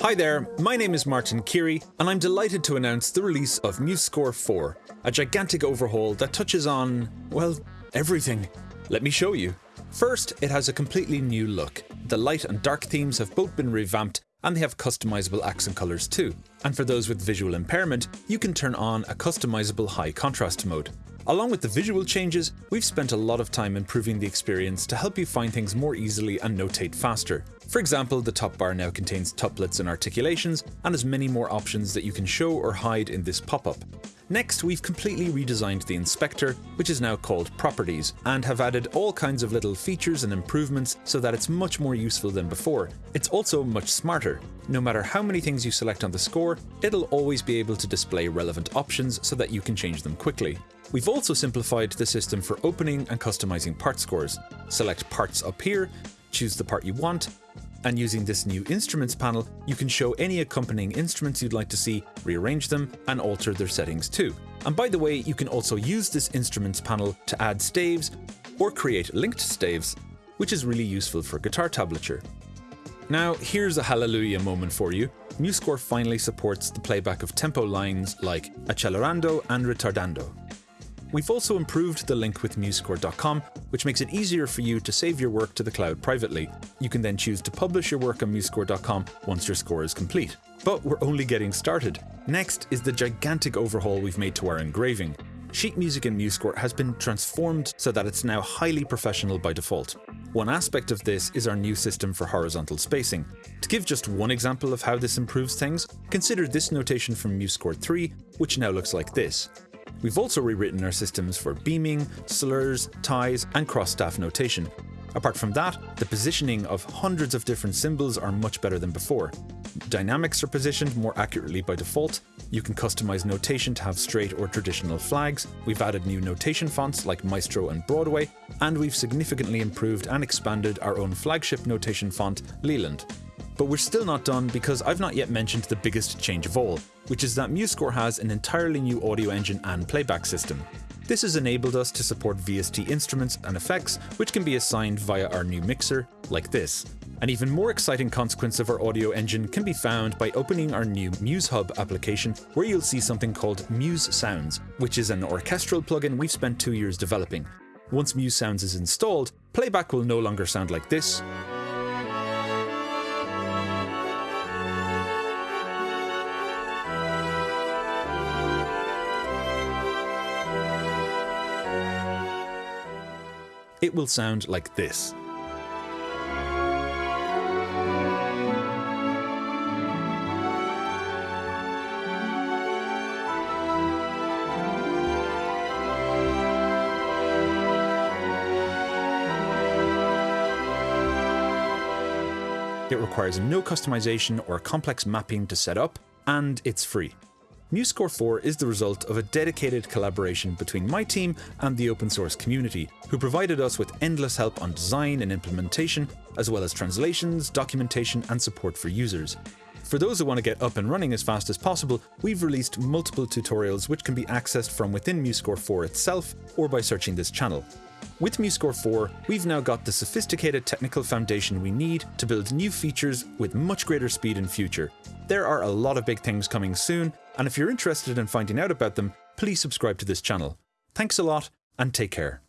Hi there, my name is Martin Keary, and I'm delighted to announce the release of MuseScore 4, a gigantic overhaul that touches on, well, everything. Let me show you. First, it has a completely new look. The light and dark themes have both been revamped and they have customizable accent colors too. And for those with visual impairment, you can turn on a customizable high contrast mode. Along with the visual changes, we've spent a lot of time improving the experience to help you find things more easily and notate faster. For example, the top bar now contains tuplets and articulations, and has many more options that you can show or hide in this pop-up. Next, we've completely redesigned the inspector, which is now called Properties, and have added all kinds of little features and improvements so that it's much more useful than before. It's also much smarter. No matter how many things you select on the score, it'll always be able to display relevant options so that you can change them quickly. We've also simplified the system for opening and customizing part scores. Select parts up here, choose the part you want, and using this new instruments panel, you can show any accompanying instruments you'd like to see, rearrange them, and alter their settings too. And by the way, you can also use this instruments panel to add staves or create linked staves, which is really useful for guitar tablature. Now, here's a hallelujah moment for you. MuseScore finally supports the playback of tempo lines like accelerando and retardando. We've also improved the link with MuseScore.com, which makes it easier for you to save your work to the cloud privately. You can then choose to publish your work on MuseScore.com once your score is complete. But we're only getting started. Next is the gigantic overhaul we've made to our engraving. Sheet music in MuseScore has been transformed so that it's now highly professional by default. One aspect of this is our new system for horizontal spacing. To give just one example of how this improves things, consider this notation from MuseScore 3, which now looks like this. We've also rewritten our systems for beaming, slurs, ties, and cross-staff notation. Apart from that, the positioning of hundreds of different symbols are much better than before. Dynamics are positioned more accurately by default, you can customize notation to have straight or traditional flags, we've added new notation fonts like Maestro and Broadway, and we've significantly improved and expanded our own flagship notation font, Leland. But we're still not done because I've not yet mentioned the biggest change of all, which is that MuseScore has an entirely new audio engine and playback system. This has enabled us to support VST instruments and effects, which can be assigned via our new mixer, like this. An even more exciting consequence of our audio engine can be found by opening our new MuseHub application, where you'll see something called Muse Sounds, which is an orchestral plugin we've spent two years developing. Once Muse Sounds is installed, playback will no longer sound like this, it will sound like this. It requires no customization or complex mapping to set up, and it's free. MuseScore 4 is the result of a dedicated collaboration between my team and the open source community, who provided us with endless help on design and implementation, as well as translations, documentation, and support for users. For those who want to get up and running as fast as possible, we've released multiple tutorials which can be accessed from within MuseScore 4 itself or by searching this channel. With MuseScore 4, we've now got the sophisticated technical foundation we need to build new features with much greater speed in future. There are a lot of big things coming soon, and if you're interested in finding out about them, please subscribe to this channel. Thanks a lot, and take care.